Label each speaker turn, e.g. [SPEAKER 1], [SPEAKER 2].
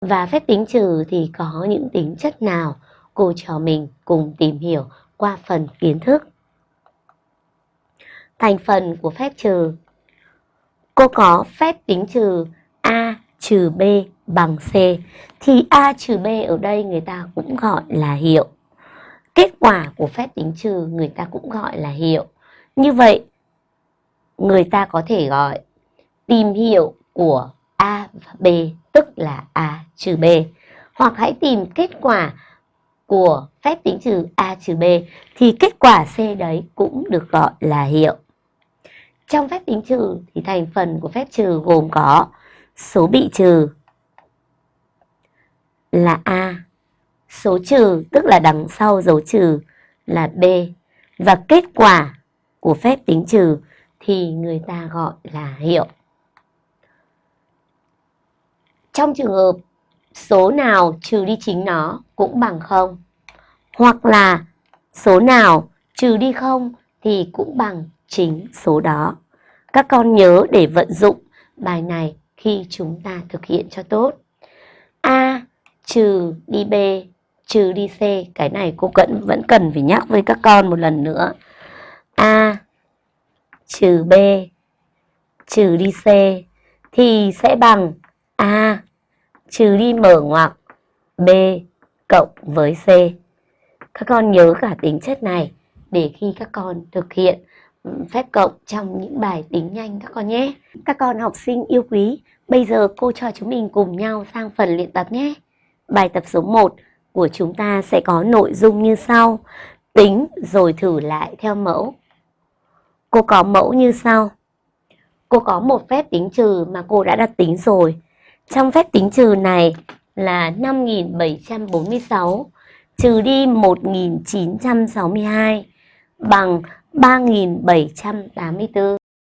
[SPEAKER 1] Và phép tính trừ thì có những tính chất nào? Cô trò mình cùng tìm hiểu qua phần kiến thức. Thành phần của phép trừ Cô có phép tính trừ A trừ B bằng C thì A trừ B ở đây người ta cũng gọi là hiệu. Kết quả của phép tính trừ người ta cũng gọi là hiệu. Như vậy, người ta có thể gọi tìm hiệu của B tức là A trừ B. Hoặc hãy tìm kết quả của phép tính trừ A trừ B thì kết quả C đấy cũng được gọi là hiệu. Trong phép tính trừ thì thành phần của phép trừ gồm có số bị trừ là A, số trừ tức là đằng sau dấu trừ là B và kết quả của phép tính trừ thì người ta gọi là hiệu. Trong trường hợp số nào trừ đi chính nó cũng bằng không hoặc là số nào trừ đi không thì cũng bằng chính số đó. Các con nhớ để vận dụng bài này khi chúng ta thực hiện cho tốt. A trừ đi B trừ đi C. Cái này cô vẫn vẫn cần phải nhắc với các con một lần nữa. A trừ B trừ đi C thì sẽ bằng trừ đi mở ngoặc B cộng với C. Các con nhớ cả tính chất này để khi các con thực hiện phép cộng trong những bài tính nhanh các con nhé. Các con học sinh yêu quý, bây giờ cô cho chúng mình cùng nhau sang phần luyện tập nhé. Bài tập số 1 của chúng ta sẽ có nội dung như sau. Tính rồi thử lại theo mẫu. Cô có mẫu như sau. Cô có một phép tính trừ mà cô đã đặt tính rồi. Trong phép tính trừ này là 5746 trừ đi 1962 bằng 3784.